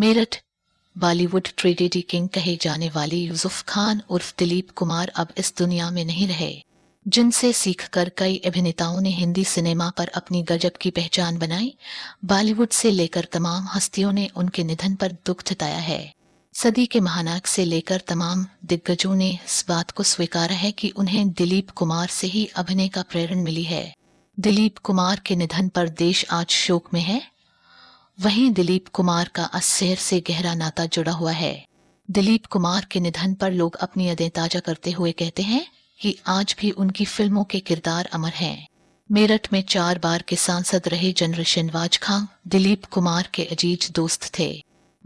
Meerut, Bollywood tragedy king कहे जाने वाले यूसुफ खान उर्फ़ दिलीप कुमार अब इस दुनिया में नहीं रहे, जिनसे सीखकर कई अभिनेताओं ने हिंदी सिनेमा पर अपनी गजब की पहचान बनाई, बॉलीवुड से लेकर तमाम हस्तियों ने उनके निधन पर दुख जताया है। सदी के महानायक से लेकर तमाम दिग्गजों ने इस बात को स्वीकारा है कि उन्हें दिलीप कुमार से ही अभिनय का प्रेरण मिली है। दिलीप कुमार के निधन पर देश आज शोक में है वहीं दिलीप कुमार का अस्सेर से गहरा नाता जुड़ा हुआ है। दिलीप कुमार के निधन पर लोग अपनी यादें ताज़ा करते हुए कहते हैं कि आज भी उनकी फ़िल्मों के किरदार अमर हैं। मेरठ में चार बार के सांसद रहे जनरल शनवाज खां, दिलीप कुमार के अज़ीज़ दोस्त थे।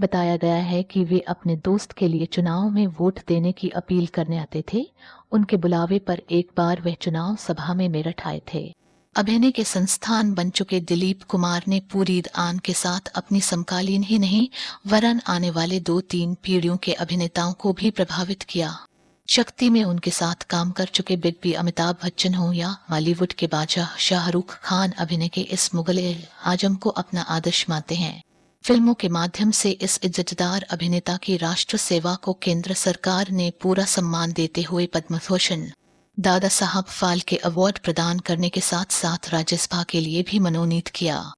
बताया गया है कि वे अपने दोस्त के लिए चुनाव में वोट देने की अपील करने आते थे। उनके बुलावे पर एक बार वह चुनाव सभा में मेरठ आए थे। अभिनय के संस्थान बन चुके दिलीप कुमार ने पूरी आन के साथ अपनी समकालीन ही नहीं, वरन आने वाले दो तीन पीढ़ियों के अभिनेताओं को भी प्रभावित किया। शक्ति में उनके साथ काम कर चुके बिग बी अमिताभ बच्चन हो या बॉलीवुड के बादशाह शाहरुख खान अभिनय के इस मुगल आज़म को अपना आदर्श मानते हैं। फ़िल्मों के माध्यम से इस इज्जतदार अभिनेता की राष्ट्र सेवा को केंद्र सरकार ने पूरा सम्मान देते हुए पद्म भूषण दादा साहब फाल्के अवार्ड प्रदान करने के साथ साथ राज्यसभा के लिए भी मनोनीत किया।